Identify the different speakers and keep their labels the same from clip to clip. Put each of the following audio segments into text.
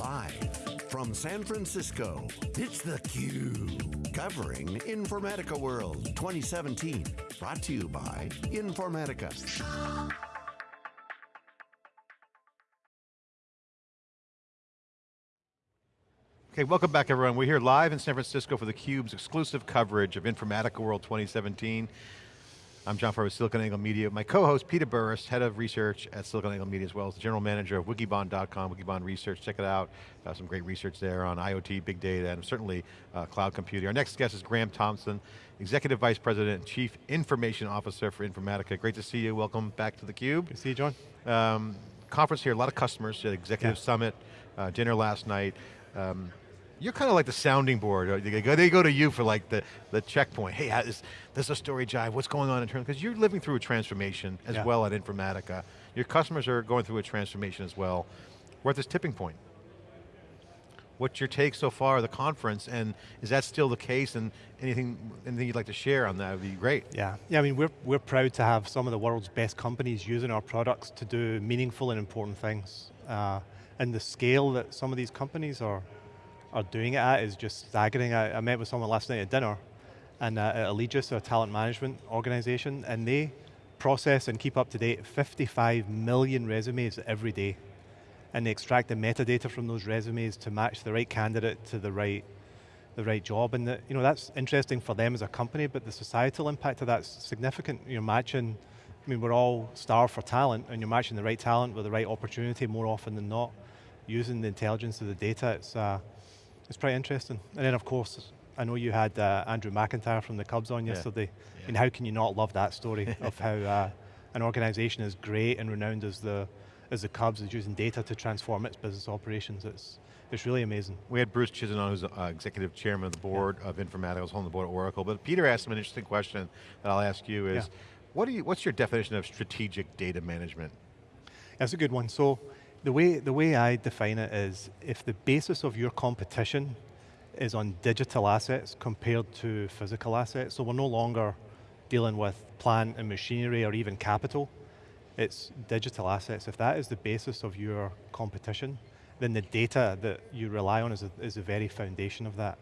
Speaker 1: Live from San Francisco, it's theCUBE. Covering Informatica World 2017. Brought to you by Informatica.
Speaker 2: Okay, welcome back everyone. We're here live in San Francisco for theCUBE's exclusive coverage of Informatica World 2017. I'm John Furrier with SiliconANGLE Media. My co-host, Peter Burris, Head of Research at SiliconANGLE Media, as well as the General Manager of Wikibon.com, Wikibon Research. Check it out. Uh, some great research there on IoT, big data, and certainly uh, cloud computing. Our next guest is Graham Thompson, Executive Vice President and Chief Information Officer for Informatica. Great to see you. Welcome back to theCUBE.
Speaker 3: Good to see you, John.
Speaker 2: Um, conference here, a lot of customers, Executive yeah. Summit, uh, dinner last night. Um, you're kind of like the sounding board. They go, they go to you for like the, the checkpoint. Hey, is this a story jive? What's going on in terms, because you're living through a transformation as yeah. well at Informatica. Your customers are going through a transformation as well. We're at this tipping point. What's your take so far of the conference, and is that still the case, and anything, anything you'd like to share on that would be great.
Speaker 3: Yeah, yeah. I mean, we're, we're proud to have some of the world's best companies using our products to do meaningful and important things. Uh, and the scale that some of these companies are are doing it at is just staggering. I, I met with someone last night at dinner, and uh, at Allegis, a talent management organization, and they process and keep up to date 55 million resumes every day. And they extract the metadata from those resumes to match the right candidate to the right the right job. And the, you know, that's interesting for them as a company, but the societal impact of that's significant. You're matching, I mean, we're all starved for talent, and you're matching the right talent with the right opportunity more often than not. Using the intelligence of the data, it's, uh, it's pretty interesting. And then of course, I know you had uh, Andrew McIntyre from the Cubs on yesterday. Yeah. I mean, how can you not love that story of how uh, an organization as great and renowned as the as the Cubs is using data to transform its business operations. It's it's really amazing.
Speaker 2: We had Bruce Chizen who's uh, executive chairman of the board yeah. of Informatica, was on the board at Oracle. But Peter asked him an interesting question that I'll ask you is, yeah. what do you, what's your definition of strategic data management?
Speaker 3: That's a good one. So the way, the way I define it is, if the basis of your competition is on digital assets compared to physical assets, so we're no longer dealing with plant and machinery or even capital, it's digital assets. If that is the basis of your competition, then the data that you rely on is, a, is the very foundation of that.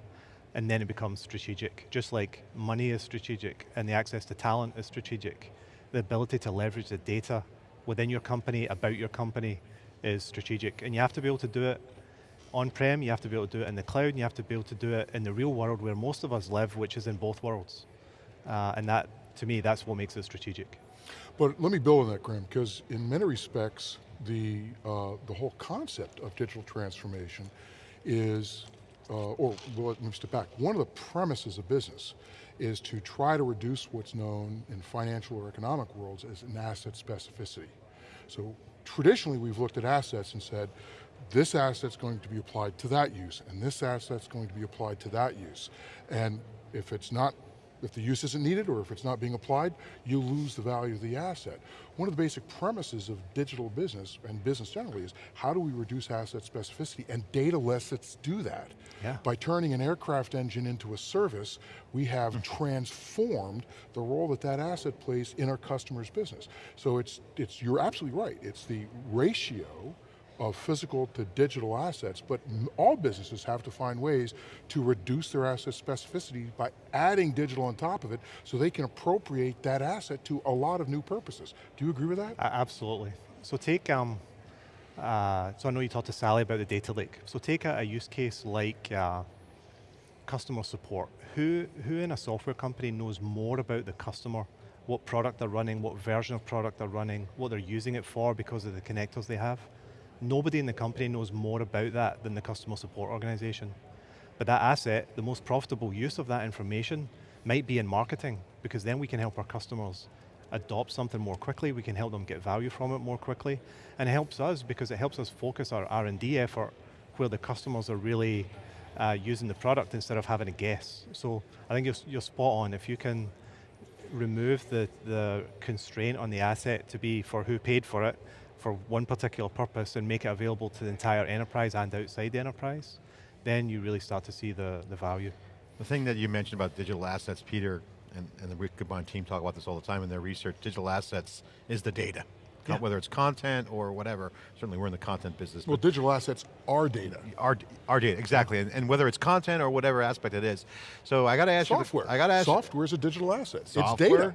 Speaker 3: And then it becomes strategic. Just like money is strategic and the access to talent is strategic, the ability to leverage the data within your company, about your company, is strategic. And you have to be able to do it on-prem, you have to be able to do it in the cloud, and you have to be able to do it in the real world where most of us live, which is in both worlds. Uh, and that, to me, that's what makes it strategic.
Speaker 4: But let me build on that, Graham, because in many respects, the, uh, the whole concept of digital transformation is, uh, or well, let me step back, one of the premises of business is to try to reduce what's known in financial or economic worlds as an asset specificity. So traditionally we've looked at assets and said, this asset's going to be applied to that use, and this asset's going to be applied to that use. And if it's not, if the use isn't needed or if it's not being applied, you lose the value of the asset. One of the basic premises of digital business and business generally is how do we reduce asset specificity and data lets do that. Yeah. By turning an aircraft engine into a service, we have mm. transformed the role that that asset plays in our customer's business. So it's, it's you're absolutely right. It's the ratio of physical to digital assets, but all businesses have to find ways to reduce their asset specificity by adding digital on top of it so they can appropriate that asset to a lot of new purposes. Do you agree with that?
Speaker 3: Uh, absolutely. So take, um, uh, so I know you talked to Sally about the data lake. So take a, a use case like uh, customer support. Who, who in a software company knows more about the customer what product they're running, what version of product they're running, what they're using it for because of the connectors they have. Nobody in the company knows more about that than the customer support organization. But that asset, the most profitable use of that information might be in marketing, because then we can help our customers adopt something more quickly, we can help them get value from it more quickly, and it helps us because it helps us focus our R&D effort where the customers are really uh, using the product instead of having a guess. So I think you're, you're spot on. If you can remove the, the constraint on the asset to be for who paid for it, for one particular purpose and make it available to the entire enterprise and outside the enterprise, then you really start to see the, the value.
Speaker 2: The thing that you mentioned about digital assets, Peter and, and the Wikibon team talk about this all the time in their research, digital assets is the data co-
Speaker 3: Yeah.
Speaker 2: whether it's content or whatever. Certainly we're in the content business.
Speaker 4: Well, digital assets are data.
Speaker 2: our, our data, exactly, and, and whether it's content or whatever aspect it is. So I got to ask
Speaker 4: Software.
Speaker 2: you, the- I got to ask you-
Speaker 4: Software is a digital asset. It's
Speaker 2: Software.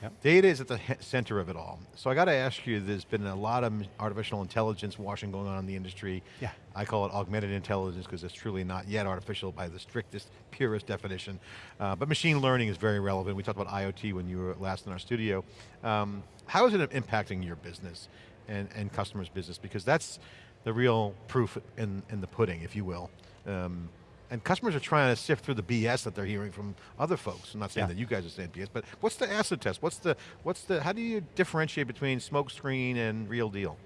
Speaker 4: Data.
Speaker 2: Data is at the center of it all. So I got to ask you, there's been a lot of artificial intelligence washing going on in the industry.
Speaker 3: Yeah.
Speaker 2: I call it augmented intelligence because it's truly not yet artificial by the strictest, purest definition. Uh, but machine learning is very relevant. We talked about IoT when you were last in our studio. Um, how is it impacting your business and, and customers' business? Because that's the real proof in, in the pudding, if you will. Um, and customers are trying to sift through the BS that they're hearing from other folks. I'm not saying
Speaker 3: Yeah.
Speaker 2: that you guys are saying BS, but what's the acid test? What's the, what's the, how do you differentiate between smokescreen and real deal?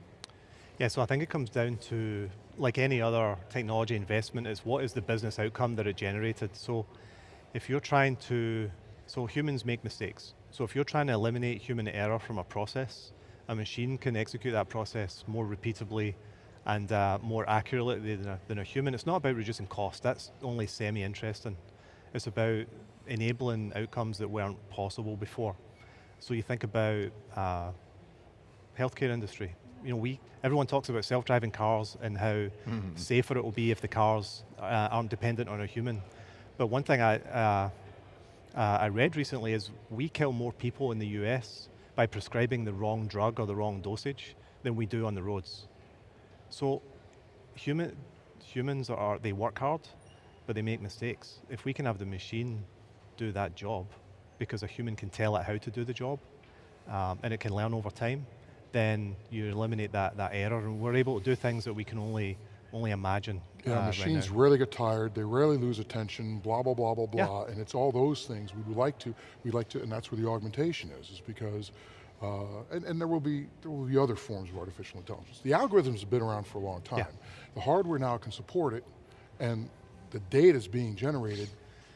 Speaker 3: Yeah, so I think it comes down to, like any other technology investment, is what is the business outcome that it generated. So if you're trying to, so humans make mistakes. So if you're trying to eliminate human error from a process, a machine can execute that process more repeatably and uh, more accurately than a, than a human. It's not about reducing cost, that's only semi-interesting. It's about enabling outcomes that weren't possible before. So you think about uh, healthcare industry. You know, we everyone talks about self-driving cars and how safer it will be if the cars uh, aren't dependent on a human. But one thing I uh, uh, I read recently is we kill more people in the US by prescribing the wrong drug or the wrong dosage than we do on the roads. So human, humans are, they work hard, but they make mistakes. If we can have the machine do that job, because a human can tell it how to do the job, um, and it can learn over time, then you eliminate that, that error, and we're able to do things that we can only, only imagine
Speaker 4: Yeah,
Speaker 3: uh,
Speaker 4: machines
Speaker 3: now.
Speaker 4: rarely get tired. They rarely lose attention. Blah blah blah blah
Speaker 3: Yeah.
Speaker 4: blah. And it's all those things we would like to. We like to, and that's where the augmentation is. Is because, uh, and, and there will be there will be other forms of artificial intelligence. The algorithms have been around for a long time.
Speaker 3: Yeah.
Speaker 4: The hardware now can support it, and the data is being generated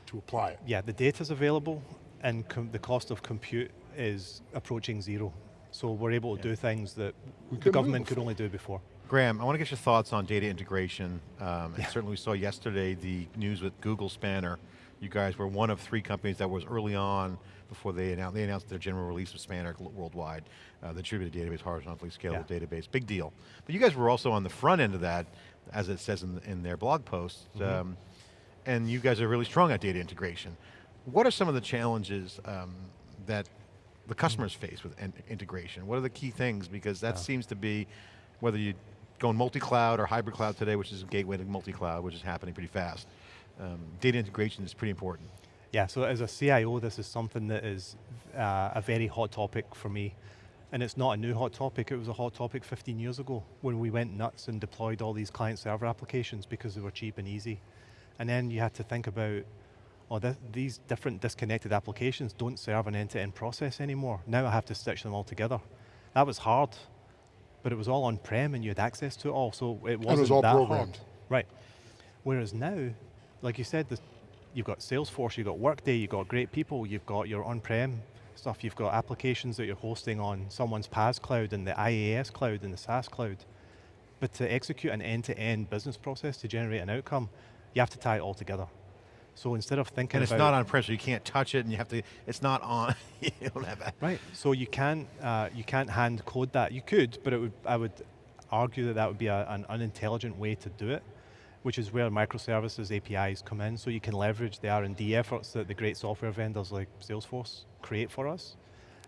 Speaker 4: to apply it.
Speaker 3: Yeah, the data's available, and com- the cost of compute is approaching zero. So we're able to do things that
Speaker 4: We
Speaker 3: the government could only do before.
Speaker 2: Graham, I want to get your thoughts on data integration. Um, and certainly we saw yesterday the news with Google Spanner. You guys were one of three companies that was early on before they announced, they announced their general release of Spanner worldwide, uh, the distributed database, horizontally scalable
Speaker 3: Yeah.
Speaker 2: database, big deal. But you guys were also on the front end of that, as it says in, in their blog post, um, and you guys are really strong at data integration. What are some of the challenges um, that the customers face with integration? What are the key things? Because that seems to be, whether you go in multi-cloud or hybrid cloud today, which is a gateway to multi-cloud, which is happening pretty fast. Um, data integration is pretty important.
Speaker 3: Yeah, so as a CIO, this is something that is uh, a very hot topic for me. And it's not a new hot topic, it was a hot topic 15 years ago when we went nuts and deployed all these client server applications because they were cheap and easy. And then you had to think about, oh, th these different disconnected applications don't serve an end-to-end process anymore. Now I have to stitch them all together. That was hard, but it was all on-prem and you had access to it all, so it wasn't it
Speaker 4: was all
Speaker 3: that
Speaker 4: programmed.
Speaker 3: hard. Right. Whereas now, like you said, the, you've got Salesforce, you've got Workday, you've got great people, you've got your on-prem stuff, you've got applications that you're hosting on someone's PaaS cloud and the IaaS cloud and the SaaS cloud. But to execute an end-to-end business process to generate an outcome, you have to tie it all together. So instead of thinking
Speaker 2: And it's not on-prem, so you can't touch it and you have to, it's not on, you don't have that.
Speaker 3: Right. So you can't uh, you can't hand code that. You could, but it would I would argue that that would be a, an unintelligent way to do it, which is where microservices APIs come in. So you can leverage the R and D efforts that the great software vendors like Salesforce create for us,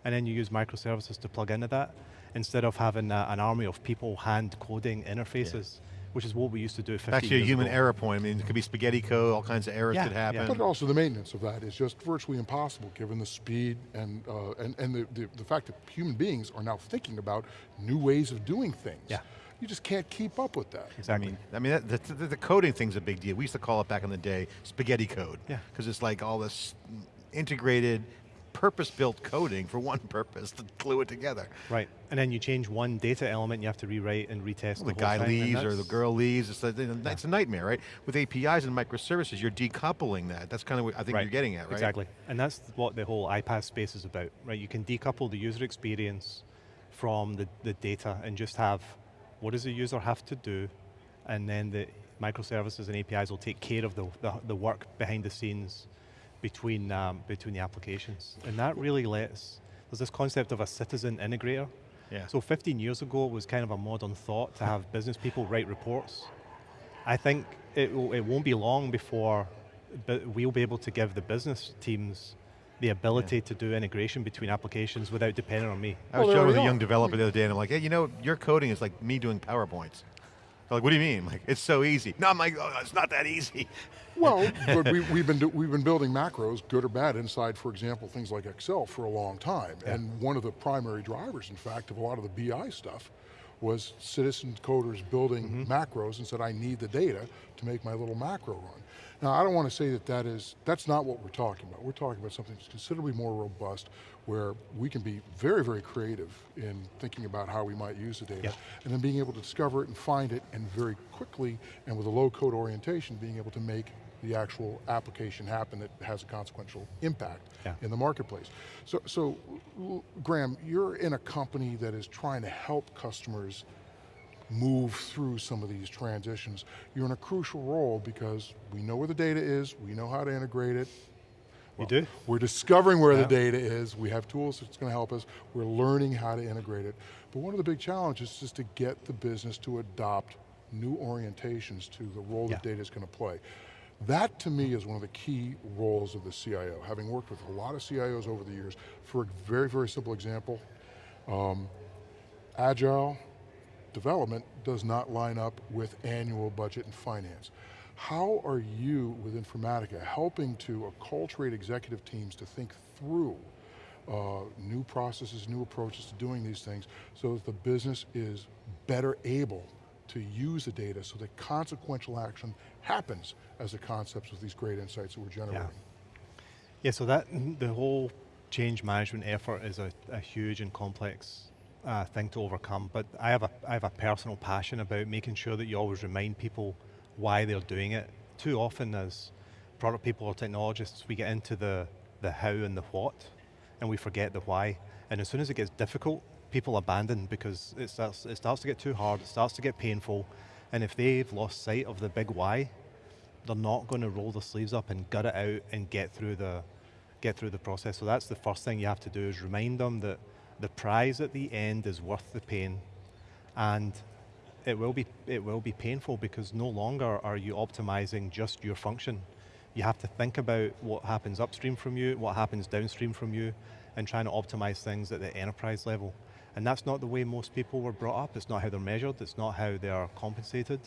Speaker 3: and then you use microservices to plug into that instead of having uh, an army of people hand coding interfaces, which is what we used to do 50
Speaker 2: Back to your
Speaker 3: years
Speaker 2: human
Speaker 3: ago.
Speaker 2: error point, I mean, it could be spaghetti code, all kinds of errors
Speaker 3: Yeah,
Speaker 2: could
Speaker 3: yeah.
Speaker 2: happen.
Speaker 4: But also the maintenance of that is just virtually impossible given the speed and, uh, and, and the, the, the fact that human beings are now thinking about new ways of doing things.
Speaker 3: Yeah.
Speaker 4: You just can't keep up with that.
Speaker 3: Exactly.
Speaker 2: I mean, I mean that, the, the, the coding thing's a big deal. We used to call it back in the day spaghetti code.
Speaker 3: Yeah.
Speaker 2: Because it's like all this integrated, purpose-built coding for one purpose to glue it together.
Speaker 3: Right. And then you change one data element, you have to rewrite and retest
Speaker 2: the
Speaker 3: whole
Speaker 2: guy
Speaker 3: thing, and
Speaker 2: leaves or the girl leaves. It's a, it's a nightmare, right? With APIs and microservices, you're decoupling that. That's kind of what I think you're getting at, right?
Speaker 3: Exactly. And that's what the whole iPaaS space is about, right? You can decouple the user experience from the, the data and just have what does the user have to do, and then the microservices and APIs will take care of the, the, the work behind the scenes between, um, between the applications. And that really lets, there's this concept of a citizen integrator,
Speaker 2: Yeah.
Speaker 3: So 15 years ago, it was kind of a modern thought to have business people write reports. I think it, it won't be long before but we'll be able to give the business teams the ability yeah. to do integration between applications without depending on me.
Speaker 2: I was oh, well, with a young developer the other day and I'm like, hey, you know, your coding is like me doing PowerPoints. They're like, what do you mean? Like, it's so easy. No, I'm like, oh, it's not that easy.
Speaker 4: Well, but we, have been do, we've been building macros, good or bad, inside, for example, things like Excel for a long time. Yeah. And one of the primary drivers, in fact, of a lot of the BI stuff was citizen coders building mm -hmm. macros and said, I need the data to make my little macro run. Now, I don't want to say that that is, that's not what we're talking about. We're talking about something that's considerably more robust where we can be very, very creative in thinking about how we might use the data yeah. and then being able to discover it and find it and very quickly and with a low code orientation being able to make the actual application happen that has a consequential impact yeah. in the marketplace. So, so, Graham, you're in a company that is trying to help customers move through some of these transitions. You're in a crucial role because we know where the data is, we know how to integrate it.
Speaker 3: Well, we do?
Speaker 4: We're discovering where yeah. the data is, we have tools that's going to help us, we're learning how to integrate it. But one of the big challenges is to get the business to adopt new orientations to the role yeah. that data is going to play. That to me is one of the key roles of the CIO. Having worked with a lot of CIOs over the years, for a very, very simple example, um, agile development does not line up with annual budget and finance. How are you, with Informatica, helping to acculturate executive teams to think through uh, new processes, new approaches to doing these things so that the business is better able to use the data so that consequential action happens as the concepts of these great insights that we're generating.
Speaker 3: Yeah, yeah so that, the whole change management effort is a, a huge and complex uh, thing to overcome, but I have, a, I have a personal passion about making sure that you always remind people why they're doing it. Too often as product people or technologists, we get into the, the how and the what, and we forget the why. And as soon as it gets difficult, people abandon because it starts, it starts to get too hard, it starts to get painful, and if they've lost sight of the big why, they're not going to roll their sleeves up and gut it out and get through the get through the process. So that's the first thing you have to do is remind them that the prize at the end is worth the pain. And it will be it will be painful because no longer are you optimizing just your function. You have to think about what happens upstream from you, what happens downstream from you, and trying to optimize things at the enterprise level. And that's not the way most people were brought up. It's not how they're measured. It's not how they are compensated.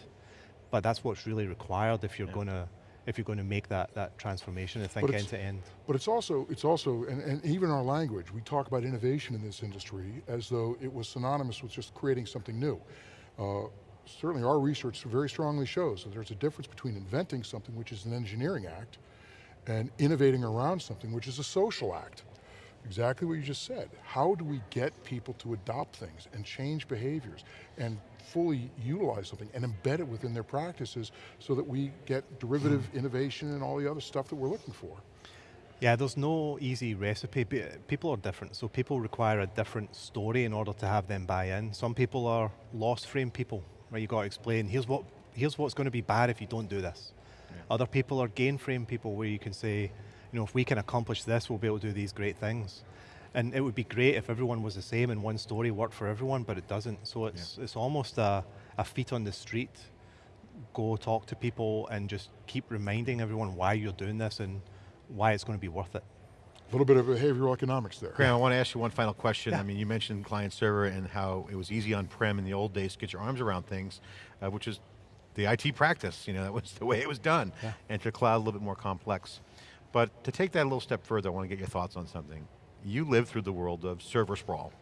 Speaker 3: But that's what's really required if you're yeah. going to if you're going to make that, that transformation and think end to end.
Speaker 4: But it's also, it's also and, and even our language, we talk about innovation in this industry as though it was synonymous with just creating something new. Uh, certainly our research very strongly shows that there's a difference between inventing something, which is an engineering act, and innovating around something, which is a social act exactly what you just said. How do we get people to adopt things and change behaviors and fully utilize something and embed it within their practices so that we get derivative hmm. innovation and all the other stuff that we're looking for?
Speaker 3: Yeah, there's no easy recipe. People are different, so people require a different story in order to have them buy in. Some people are lost frame people, where you got to explain, here's, what, here's what's going to be bad if you don't do this. Yeah. Other people are gain frame people, where you can say, you know, if we can accomplish this, we'll be able to do these great things. And it would be great if everyone was the same and one story worked for everyone, but it doesn't. So it's, yeah. it's almost a, a feet on the street, go talk to people and just keep reminding everyone why you're doing this and why it's going to be worth it.
Speaker 4: A little bit of behavioral economics there.
Speaker 2: Graham, I want to ask you one final question. Yeah. I mean, you mentioned client server and how it was easy on-prem in the old days to get your arms around things, uh, which is the IT practice, you know, that was the way it was done. Yeah. And to cloud, a little bit more complex. But to take that a little step further, I want to get your thoughts on something. You live through the world of server sprawl.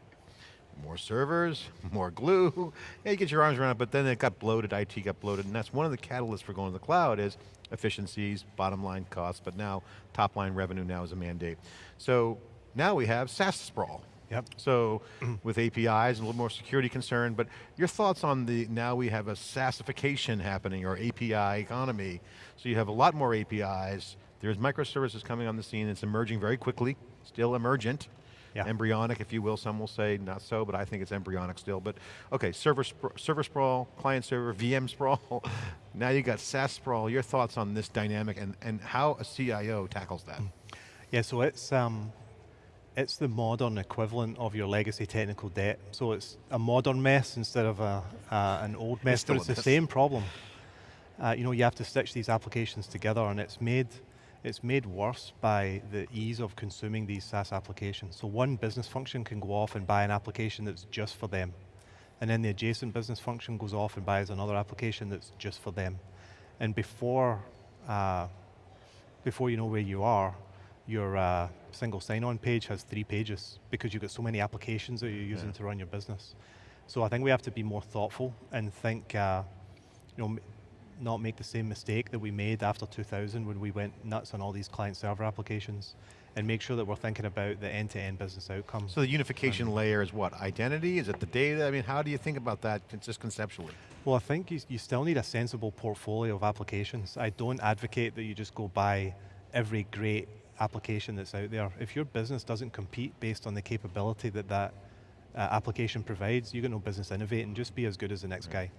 Speaker 2: More servers, more glue, yeah, you get your arms around it, but then it got bloated, IT got bloated, and that's one of the catalysts for going to the cloud is efficiencies, bottom line costs, but now top line revenue now is a mandate. So now we have SaaS sprawl.
Speaker 3: Yep.
Speaker 2: So with APIs and a little more security concern, but your thoughts on the, now we have a SaaSification happening or API economy. So you have a lot more APIs, there's microservices coming on the scene, it's emerging very quickly, still emergent, yeah. embryonic if you will, some will say not so, but I think it's embryonic still. But okay, server, server sprawl, client server, VM sprawl, now you got SaaS sprawl. Your thoughts on this dynamic and, and how a CIO tackles that?
Speaker 3: Yeah, so it's, um, it's the modern equivalent of your legacy technical debt. So it's a modern mess instead of a, uh, an old mess,
Speaker 2: still
Speaker 3: but it's the same problem. Uh, you know, you have to stitch these applications together and it's made, it's made worse by the ease of consuming these SaaS applications. So one business function can go off and buy an application that's just for them. And then the adjacent business function goes off and buys another application that's just for them. And before, uh, before you know where you are, your uh, single sign-on page has three pages because you've got so many applications that you're using
Speaker 2: Yeah.
Speaker 3: to run your business. So I think we have to be more thoughtful and think, uh, you know, not make the same mistake that we made after 2000 when we went nuts on all these client server applications and make sure that we're thinking about the end-to-end business outcomes.
Speaker 2: So the unification layer is what? Identity? Is it the data? I mean, how do you think about that just conceptually?
Speaker 3: Well, I think you, you still need a sensible portfolio of applications. I don't advocate that you just go buy every great application that's out there. If your business doesn't compete based on the capability that that uh, application provides, you got no business innovating, just be as good as the next guy.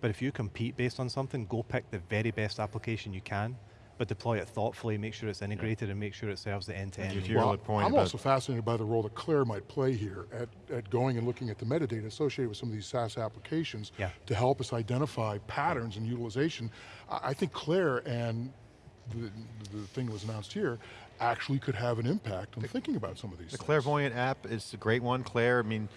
Speaker 3: But if you compete based on something, go pick the very best application you can, but deploy it thoughtfully, make sure it's integrated and make sure it serves the end-to-end.
Speaker 2: If
Speaker 3: need.
Speaker 2: you're- Your point
Speaker 4: I'm also fascinated by the role that Claire might play here at, at going and looking at the metadata associated with some of these SaaS applications
Speaker 3: Yeah.
Speaker 4: to help us identify patterns and utilization. I, I think Claire and the, the thing that was announced here actually could have an impact on thinking about some of these
Speaker 2: The
Speaker 4: things.
Speaker 2: Clairvoyant app is a great one. Claire, I mean,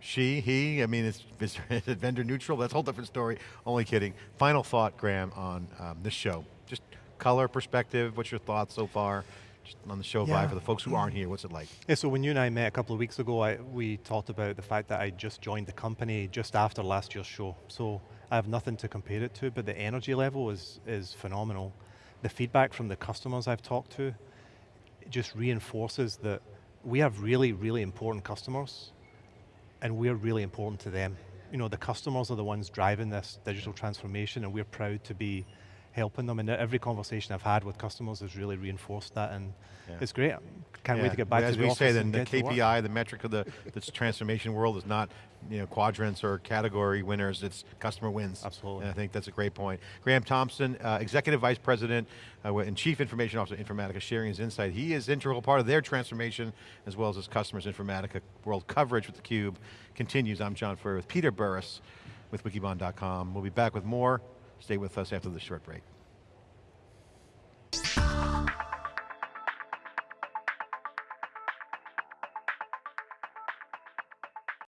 Speaker 2: she, he, I mean, it's, is it vendor neutral. That's a whole different story. Only kidding. Final thought, Graham, on um, this show. Just color perspective, what's your thoughts so far? Just on the show
Speaker 3: Yeah.
Speaker 2: vibe for the folks who aren't here, what's it like?
Speaker 3: Yeah, so when you and I met a couple of weeks ago, I, we talked about the fact that I just joined the company just after last year's show. So I have nothing to compare it to, but the energy level is, is phenomenal. The feedback from the customers I've talked to just reinforces that we have really, really important customers and we're really important to them. You know, the customers are the ones driving this digital transformation and we're proud to be helping them. And every conversation I've had with customers has really reinforced that and
Speaker 2: Yeah.
Speaker 3: it's great. Can't wait to get back
Speaker 2: As
Speaker 3: to the
Speaker 2: we
Speaker 3: office
Speaker 2: say, then
Speaker 3: and
Speaker 2: the
Speaker 3: get.
Speaker 2: KPI, the metric of the this transformation world is not you know quadrants or category winners. It's customer wins.
Speaker 3: Absolutely.
Speaker 2: And I think that's a great point. Graham Thompson, uh, Executive Vice President uh, and Chief Information Officer, Informatica, sharing his insight. He is integral part of their transformation as well as his customers' Informatica world coverage with theCUBE continues. I'm John Furrier with Peter Burris with Wikibon.com. We'll be back with more. Stay with us after the short break.